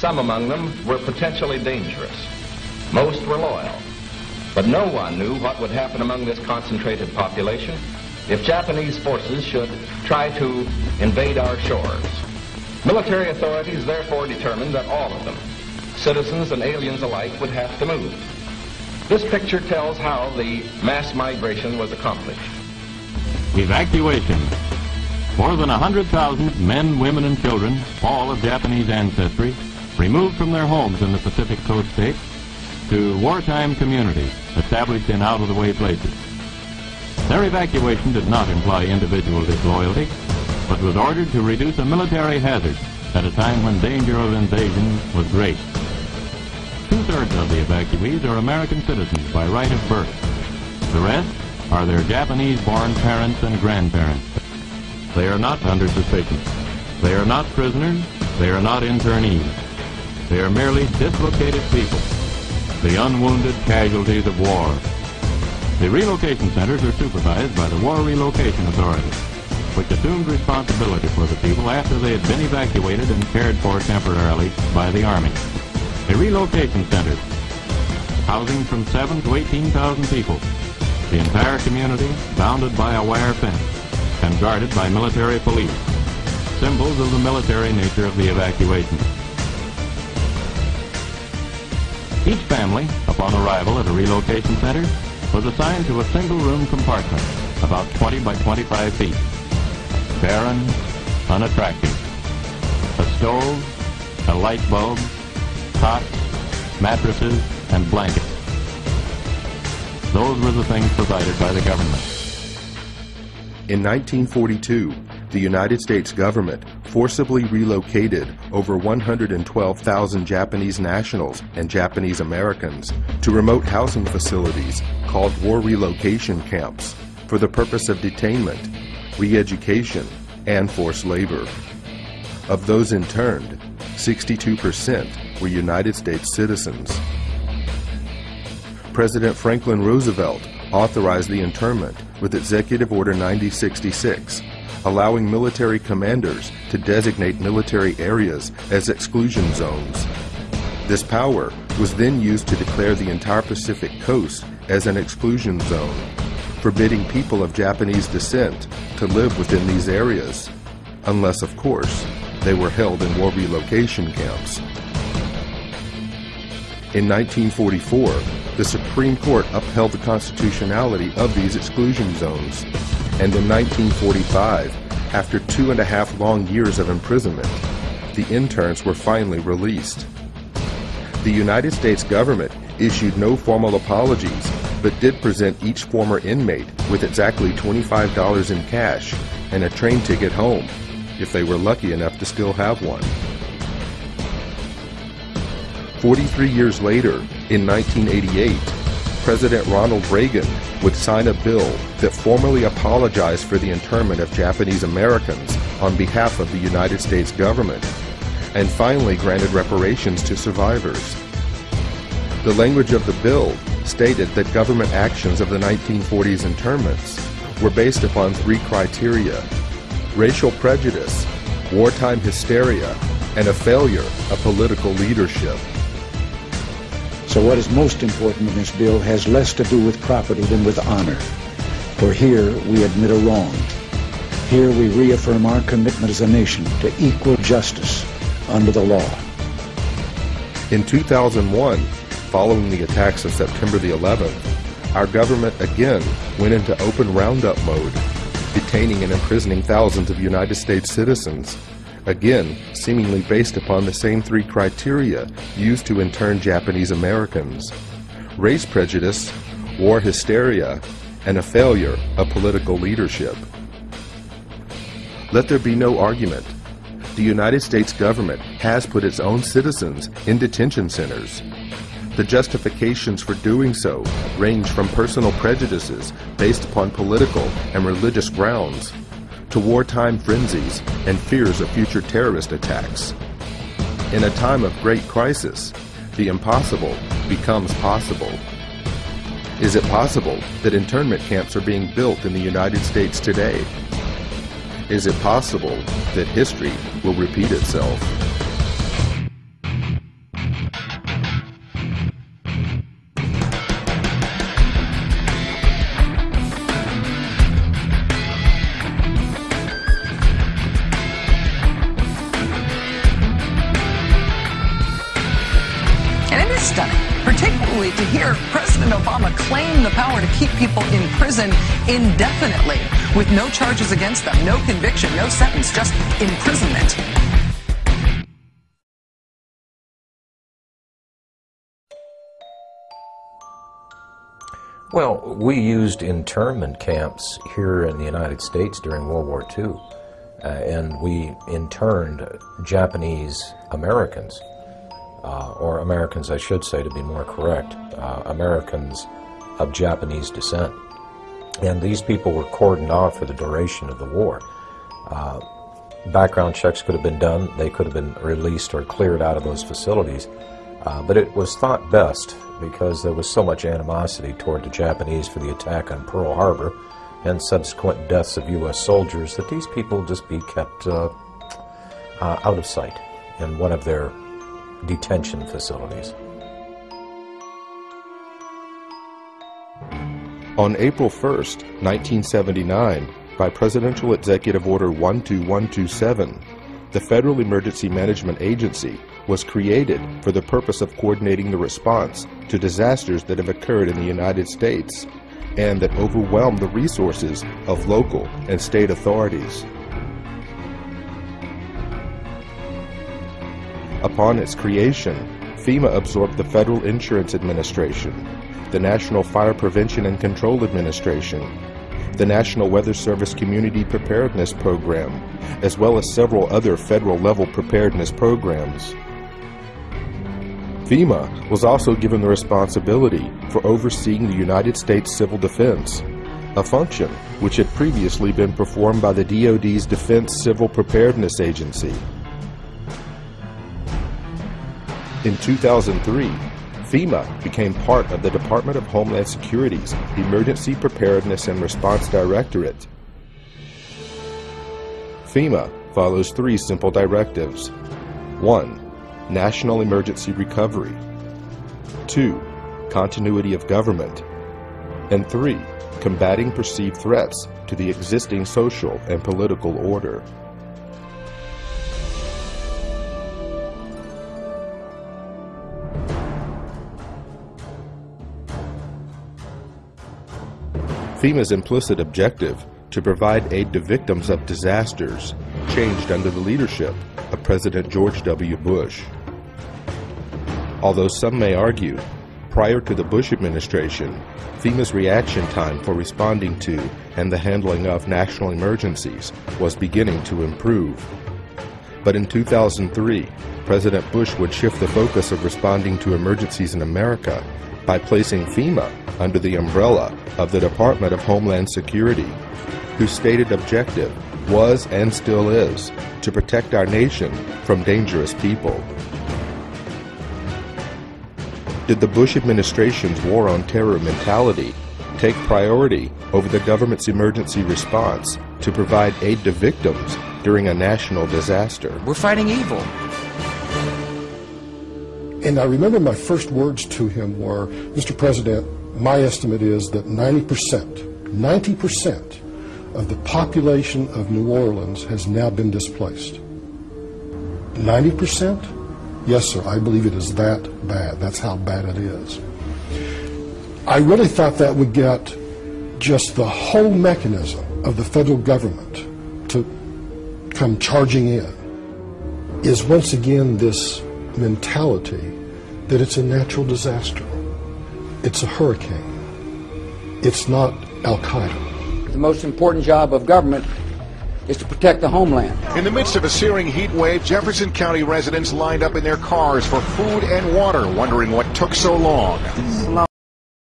some among them were potentially dangerous. Most were loyal. But no one knew what would happen among this concentrated population if Japanese forces should try to invade our shores. Military authorities therefore determined that all of them, citizens and aliens alike, would have to move. This picture tells how the mass migration was accomplished. Evacuation. More than 100,000 men, women, and children, all of Japanese ancestry, removed from their homes in the Pacific Coast states to wartime communities established in out-of-the-way places. Their evacuation did not imply individual disloyalty, but was ordered to reduce a military hazard at a time when danger of invasion was great. Two-thirds of the evacuees are American citizens by right of birth. The rest are their Japanese-born parents and grandparents. They are not under suspicion. They are not prisoners. They are not internees. They are merely dislocated people, the unwounded casualties of war. The relocation centers are supervised by the War Relocation Authority, which assumed responsibility for the people after they had been evacuated and cared for temporarily by the Army. A relocation center, housing from 7 to 18,000 people, the entire community bounded by a wire fence and guarded by military police, symbols of the military nature of the evacuation. Each family, upon arrival at a relocation center, was assigned to a single-room compartment, about 20 by 25 feet. Barren, unattractive. A stove, a light bulb, cots, mattresses, and blankets. Those were the things provided by the government. In 1942, the United States government forcibly relocated over 112,000 Japanese nationals and Japanese Americans to remote housing facilities called war relocation camps for the purpose of detainment, re-education, and forced labor. Of those interned, 62% were United States citizens. President Franklin Roosevelt authorized the internment with Executive Order 9066, allowing military commanders to designate military areas as exclusion zones. This power was then used to declare the entire Pacific coast as an exclusion zone, forbidding people of Japanese descent to live within these areas, unless, of course, they were held in war relocation camps. In 1944, the Supreme Court upheld the constitutionality of these exclusion zones. And in 1945, after two and a half long years of imprisonment, the interns were finally released. The United States government issued no formal apologies, but did present each former inmate with exactly $25 in cash and a train ticket home, if they were lucky enough to still have one. 43 years later, in 1988, President Ronald Reagan would sign a bill that formally apologized for the internment of Japanese Americans on behalf of the United States government, and finally granted reparations to survivors. The language of the bill stated that government actions of the 1940s internments were based upon three criteria racial prejudice, wartime hysteria, and a failure of political leadership. So what is most important in this bill has less to do with property than with honor. For here we admit a wrong. Here we reaffirm our commitment as a nation to equal justice under the law. In 2001, following the attacks of September the 11th, our government again went into open roundup mode, detaining and imprisoning thousands of United States citizens again seemingly based upon the same three criteria used to intern Japanese Americans race prejudice, war hysteria, and a failure of political leadership. Let there be no argument. The United States government has put its own citizens in detention centers. The justifications for doing so range from personal prejudices based upon political and religious grounds to wartime frenzies and fears of future terrorist attacks. In a time of great crisis, the impossible becomes possible. Is it possible that internment camps are being built in the United States today? Is it possible that history will repeat itself? particularly to hear President Obama claim the power to keep people in prison indefinitely with no charges against them, no conviction, no sentence, just imprisonment. Well, we used internment camps here in the United States during World War II, uh, and we interned Japanese Americans uh, or Americans, I should say, to be more correct, uh, Americans of Japanese descent. And these people were cordoned off for the duration of the war. Uh, background checks could have been done, they could have been released or cleared out of those facilities, uh, but it was thought best because there was so much animosity toward the Japanese for the attack on Pearl Harbor and subsequent deaths of U.S. soldiers that these people just be kept uh, uh, out of sight in one of their detention facilities. On April 1st, 1979, by Presidential Executive Order 12127, the Federal Emergency Management Agency was created for the purpose of coordinating the response to disasters that have occurred in the United States and that overwhelm the resources of local and state authorities. Upon its creation, FEMA absorbed the Federal Insurance Administration, the National Fire Prevention and Control Administration, the National Weather Service Community Preparedness Program, as well as several other federal level preparedness programs. FEMA was also given the responsibility for overseeing the United States Civil Defense, a function which had previously been performed by the DoD's Defense Civil Preparedness Agency. In 2003, FEMA became part of the Department of Homeland Security's Emergency Preparedness and Response Directorate. FEMA follows three simple directives. 1 national emergency recovery. 2. Continuity of government. And 3. Combating perceived threats to the existing social and political order. FEMA's implicit objective to provide aid to victims of disasters changed under the leadership of President George W. Bush. Although some may argue, prior to the Bush administration, FEMA's reaction time for responding to and the handling of national emergencies was beginning to improve. But in 2003, President Bush would shift the focus of responding to emergencies in America by placing FEMA under the umbrella of the Department of Homeland Security, whose stated objective was and still is to protect our nation from dangerous people. Did the Bush administration's war on terror mentality take priority over the government's emergency response to provide aid to victims during a national disaster? We're fighting evil. And I remember my first words to him were, Mr. President, my estimate is that 90%, 90% of the population of New Orleans has now been displaced. 90%? Yes, sir, I believe it is that bad. That's how bad it is. I really thought that would get just the whole mechanism of the federal government to come charging in is once again this mentality that it's a natural disaster. It's a hurricane. It's not Al Qaeda. The most important job of government is to protect the homeland. In the midst of a searing heat wave, Jefferson County residents lined up in their cars for food and water, wondering what took so long.